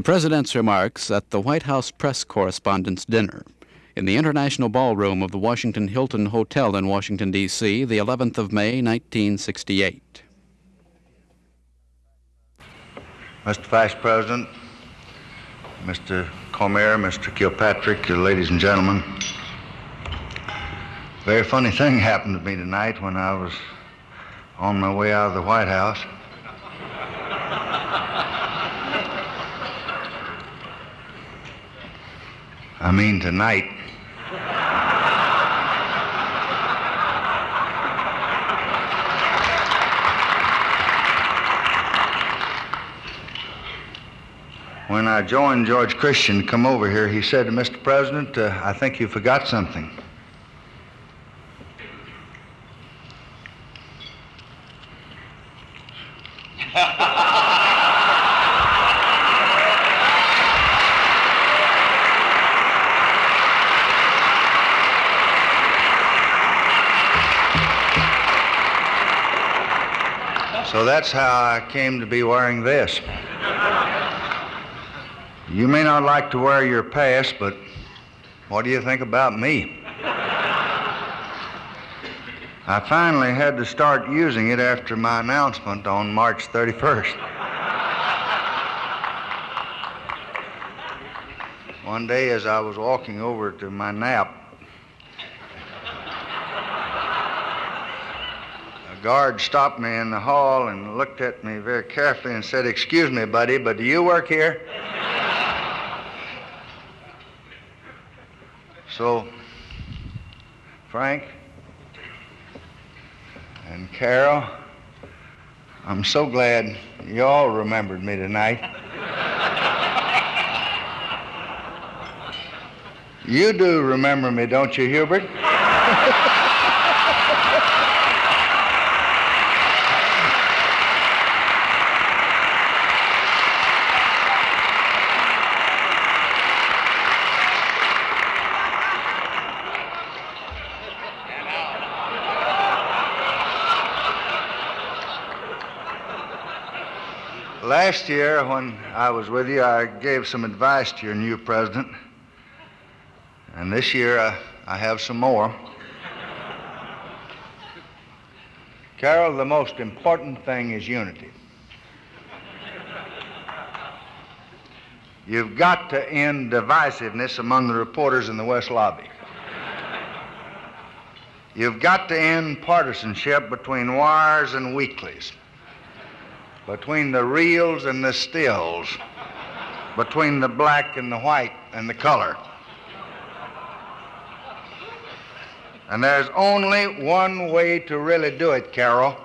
The President's remarks at the White House Press Correspondents' Dinner in the International Ballroom of the Washington Hilton Hotel in Washington, D.C., the 11th of May, 1968. Mr. Vice President, Mr. Cormier, Mr. Kilpatrick, ladies and gentlemen. Very funny thing happened to me tonight when I was on my way out of the White House. I mean tonight. When I joined George Christian to come over here, he said to Mr. President, uh, I think you forgot something. So that's how I came to be wearing this. You may not like to wear your past, but what do you think about me? I finally had to start using it after my announcement on March 31st. One day, as I was walking over to my nap, guard stopped me in the hall and looked at me very carefully and said, Excuse me, buddy, but do you work here? So, Frank and Carroll, I'm so glad you all remembered me tonight. you do remember me, don't you, Hubert? Last year, when I was with you, I gave some advice to your new president. And this year, I, I have some more. Carroll, the most important thing is unity. You've got to end divisiveness among the reporters in the West Lobby. You've got to end partisanship between wires and weeklies between the reels and the stills, between the black and the white and the color. And there's only one way to really do it, Carroll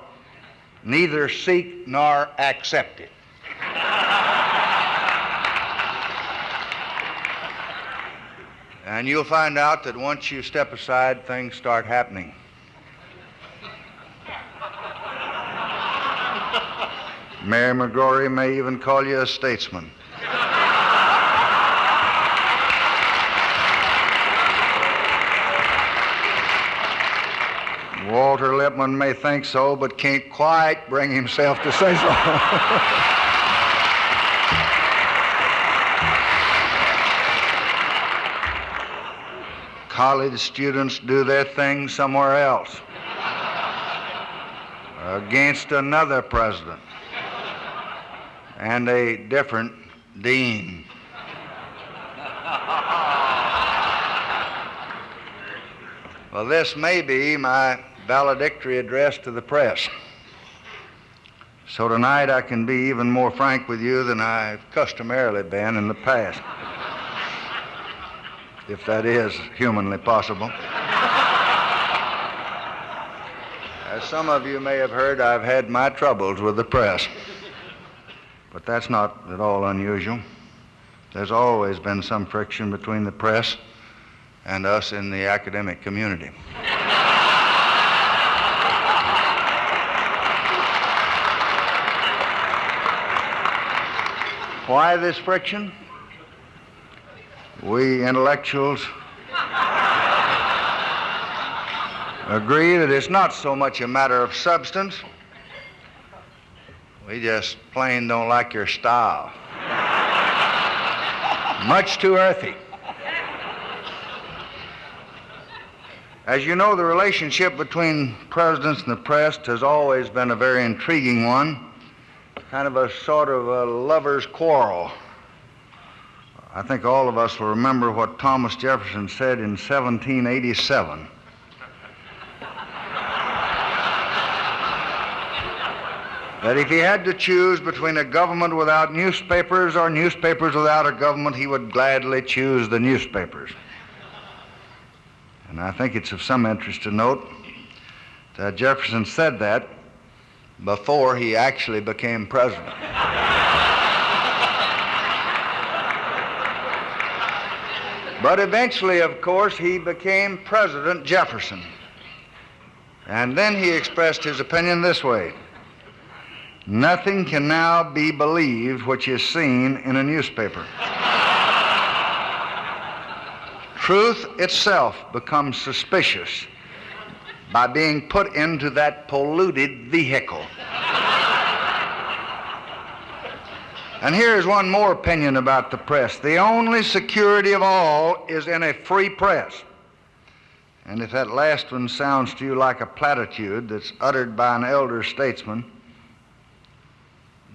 neither seek nor accept it. and you'll find out that once you step aside, things start happening. Mary McGrory may even call you a statesman. Walter Lippmann may think so, but can't quite bring himself to say so. College students do their thing somewhere else against another president and a different dean. well, this may be my valedictory address to the press. So tonight I can be even more frank with you than I've customarily been in the past, if that is humanly possible. As some of you may have heard, I've had my troubles with the press. But that's not at all unusual. There's always been some friction between the press and us in the academic community. Why this friction? We intellectuals agree that it's not so much a matter of substance we just plain don't like your style. much too earthy. As you know, the relationship between presidents and the press has always been a very intriguing one, kind of a sort of a lover's quarrel. I think all of us will remember what Thomas Jefferson said in 1787. That if he had to choose between a government without newspapers or newspapers without a government, he would gladly choose the newspapers. And I think it's of some interest to note that Jefferson said that before he actually became president. but eventually, of course, he became President Jefferson. And then he expressed his opinion this way Nothing can now be believed which is seen in a newspaper. Truth itself becomes suspicious by being put into that polluted vehicle. and here's one more opinion about the press. The only security of all is in a free press. And if that last one sounds to you like a platitude that's uttered by an elder statesman,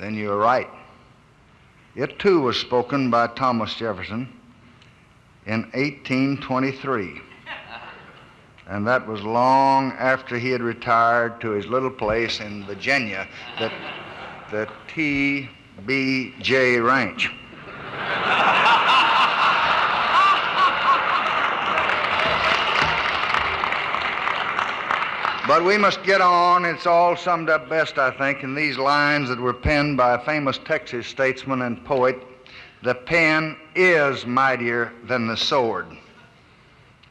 then you're right. It too was spoken by Thomas Jefferson in 1823. And that was long after he had retired to his little place in Virginia, the, the T.B.J. Ranch. But we must get on. It's all summed up best, I think, in these lines that were penned by a famous Texas statesman and poet the pen is mightier than the sword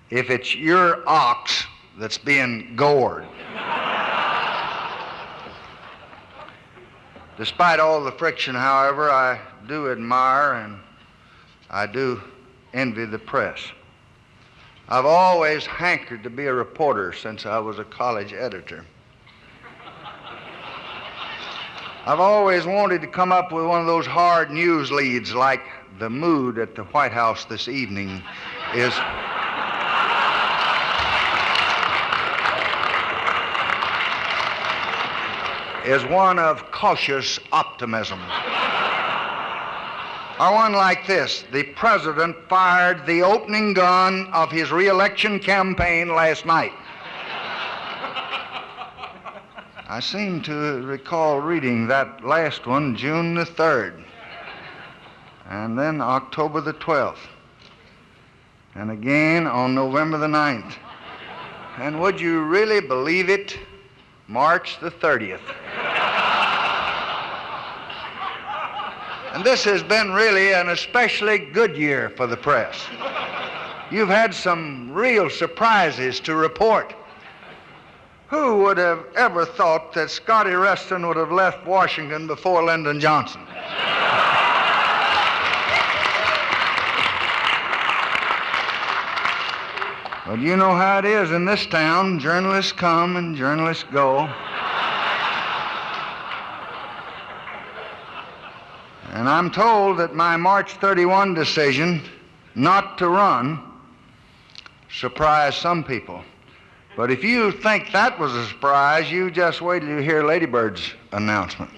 if it's your ox that's being gored. Despite all the friction, however, I do admire and I do envy the press. I've always hankered to be a reporter since I was a college editor. I've always wanted to come up with one of those hard news leads like the mood at the White House this evening is. is one of cautious optimism. Or one like this The President fired the opening gun of his reelection campaign last night. I seem to recall reading that last one June the 3rd, and then October the 12th, and again on November the 9th. And would you really believe it? March the 30th. And this has been really an especially good year for the press. You've had some real surprises to report. Who would have ever thought that Scotty Reston would have left Washington before Lyndon Johnson? But you know how it is in this town. Journalists come and journalists go. And I'm told that my March 31 decision not to run surprised some people. But if you think that was a surprise, you just wait till you hear Lady Bird's announcement.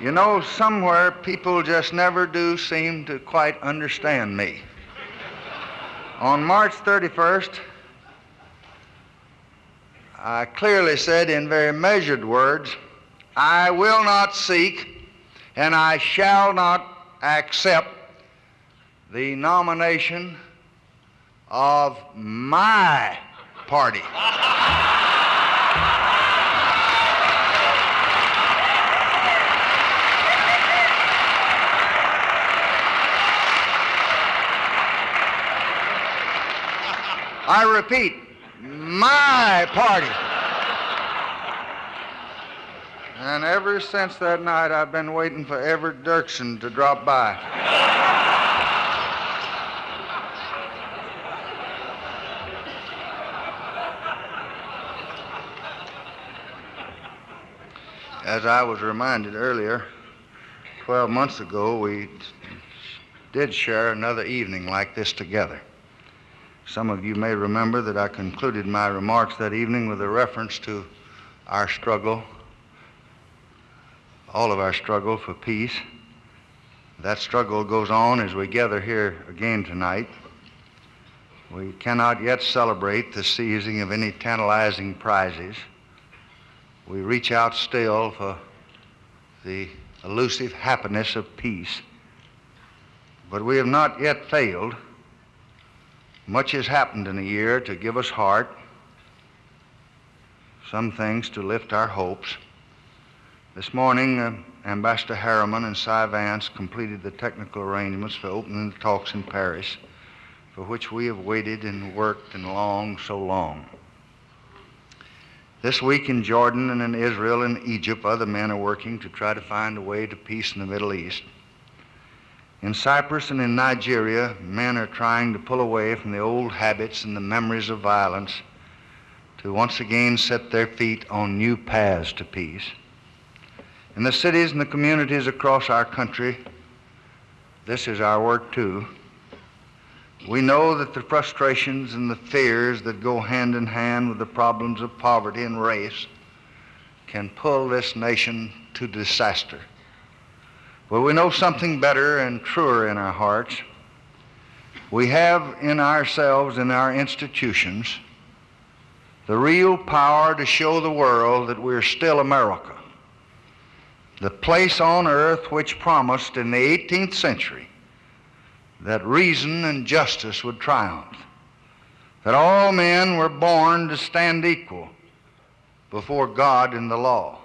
You know, somewhere people just never do seem to quite understand me. On March 31st, I clearly said in very measured words, I will not seek and I shall not accept the nomination of my party. I repeat, my party. And ever since that night, I've been waiting for Everett Dirksen to drop by. As I was reminded earlier, 12 months ago, we did share another evening like this together. Some of you may remember that I concluded my remarks that evening with a reference to our struggle, all of our struggle for peace. That struggle goes on as we gather here again tonight. We cannot yet celebrate the seizing of any tantalizing prizes. We reach out still for the elusive happiness of peace. But we have not yet failed. Much has happened in a year to give us heart, some things to lift our hopes. This morning, uh, Ambassador Harriman and Cy Vance completed the technical arrangements for opening the talks in Paris, for which we have waited and worked and longed so long. This week in Jordan and in Israel and Egypt, other men are working to try to find a way to peace in the Middle East. In Cyprus and in Nigeria, men are trying to pull away from the old habits and the memories of violence to once again set their feet on new paths to peace. In the cities and the communities across our country, this is our work too. We know that the frustrations and the fears that go hand in hand with the problems of poverty and race can pull this nation to disaster. But we know something better and truer in our hearts. We have in ourselves, in our institutions, the real power to show the world that we're still America. The place on earth which promised in the 18th century that reason and justice would triumph, that all men were born to stand equal before God and the law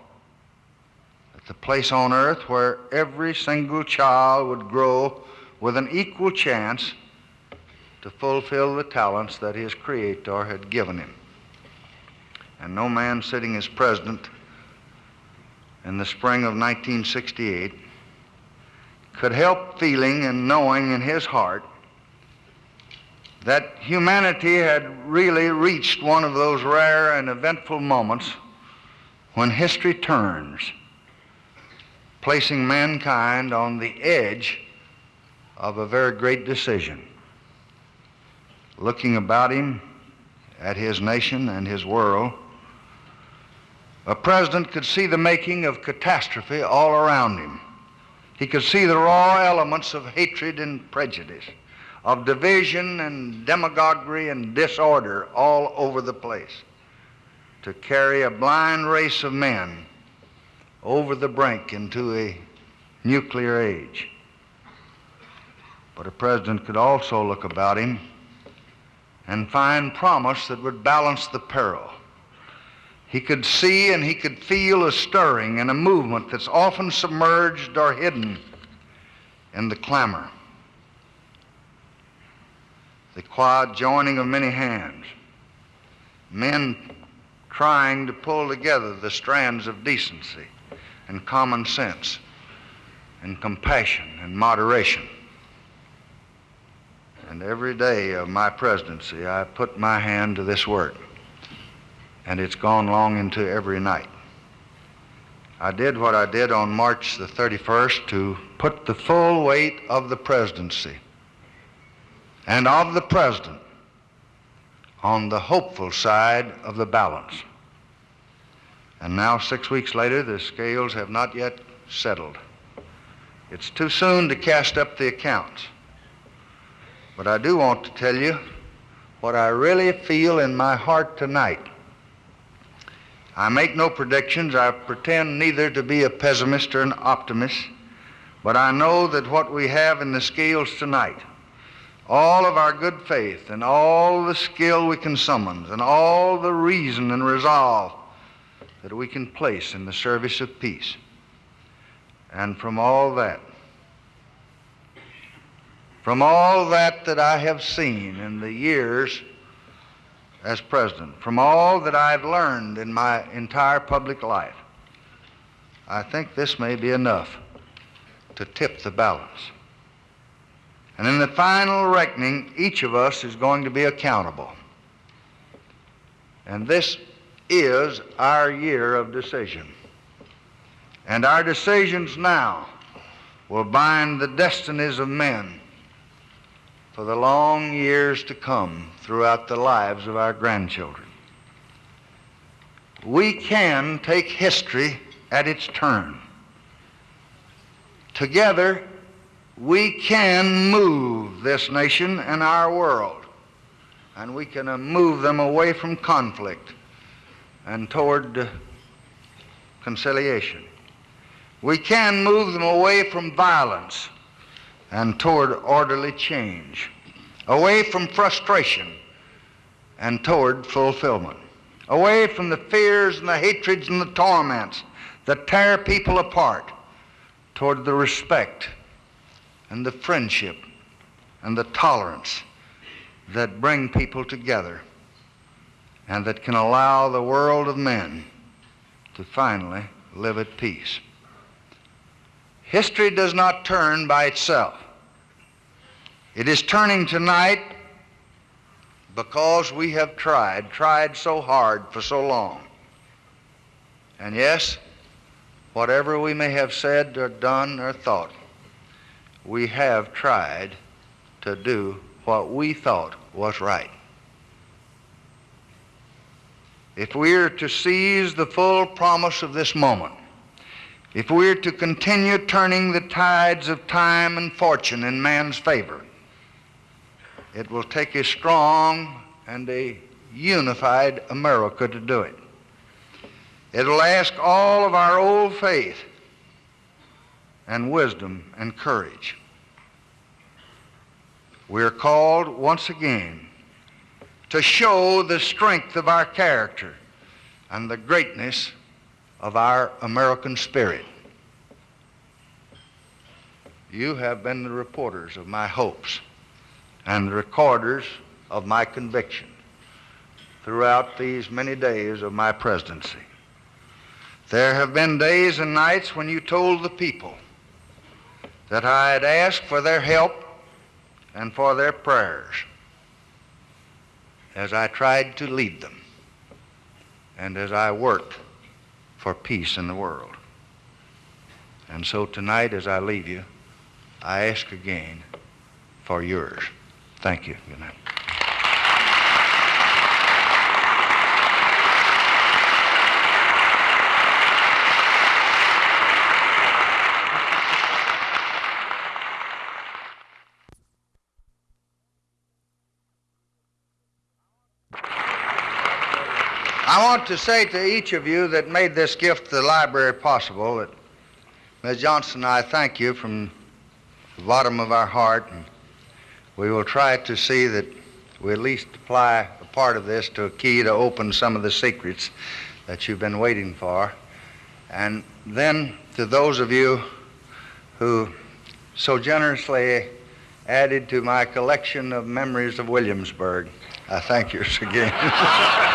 the place on earth where every single child would grow with an equal chance to fulfill the talents that his Creator had given him. And no man sitting as president in the spring of 1968 could help feeling and knowing in his heart that humanity had really reached one of those rare and eventful moments when history turns placing mankind on the edge of a very great decision. Looking about him at his nation and his world, a president could see the making of catastrophe all around him. He could see the raw elements of hatred and prejudice, of division and demagoguery and disorder all over the place. To carry a blind race of men over the brink into a nuclear age. But a president could also look about him and find promise that would balance the peril. He could see and he could feel a stirring and a movement that's often submerged or hidden in the clamor. The quiet joining of many hands. Men trying to pull together the strands of decency and common sense and compassion and moderation. And every day of my presidency, I put my hand to this work, and it's gone long into every night. I did what I did on March the 31st to put the full weight of the presidency and of the president on the hopeful side of the balance. And now, six weeks later, the scales have not yet settled. It's too soon to cast up the accounts. But I do want to tell you what I really feel in my heart tonight. I make no predictions. I pretend neither to be a pessimist or an optimist. But I know that what we have in the scales tonight, all of our good faith and all the skill we can summon and all the reason and resolve that we can place in the service of peace. And from all that, from all that that I have seen in the years as president, from all that I've learned in my entire public life, I think this may be enough to tip the balance. And in the final reckoning, each of us is going to be accountable. And this is our year of decision. And our decisions now will bind the destinies of men for the long years to come throughout the lives of our grandchildren. We can take history at its turn. Together, we can move this nation and our world, and we can move them away from conflict and toward uh, conciliation. We can move them away from violence and toward orderly change, away from frustration and toward fulfillment, away from the fears and the hatreds and the torments that tear people apart, toward the respect and the friendship and the tolerance that bring people together and that can allow the world of men to finally live at peace. History does not turn by itself. It is turning tonight because we have tried, tried so hard for so long. And yes, whatever we may have said or done or thought, we have tried to do what we thought was right. If we are to seize the full promise of this moment, if we are to continue turning the tides of time and fortune in man's favor, it will take a strong and a unified America to do it. It'll ask all of our old faith and wisdom and courage. We are called once again to show the strength of our character and the greatness of our American spirit. You have been the reporters of my hopes and the recorders of my conviction throughout these many days of my presidency. There have been days and nights when you told the people that I had asked for their help and for their prayers as I tried to lead them and as I worked for peace in the world. And so tonight, as I leave you, I ask again for yours. Thank you. Good night. I want to say to each of you that made this gift to the library possible that Ms. Johnson and I thank you from the bottom of our heart, and we will try to see that we at least apply a part of this to a key to open some of the secrets that you've been waiting for. And then to those of you who so generously added to my collection of memories of Williamsburg, I thank you again.